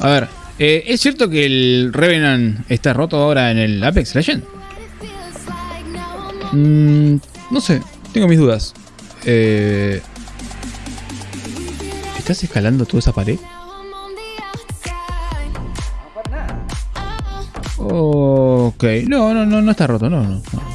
A ver, eh, ¿es cierto que el Revenant está roto ahora en el Apex Legend? Mm, no sé, tengo mis dudas. Eh, ¿Estás escalando toda esa pared? Ok, no, no, no, no está roto, no, no. no.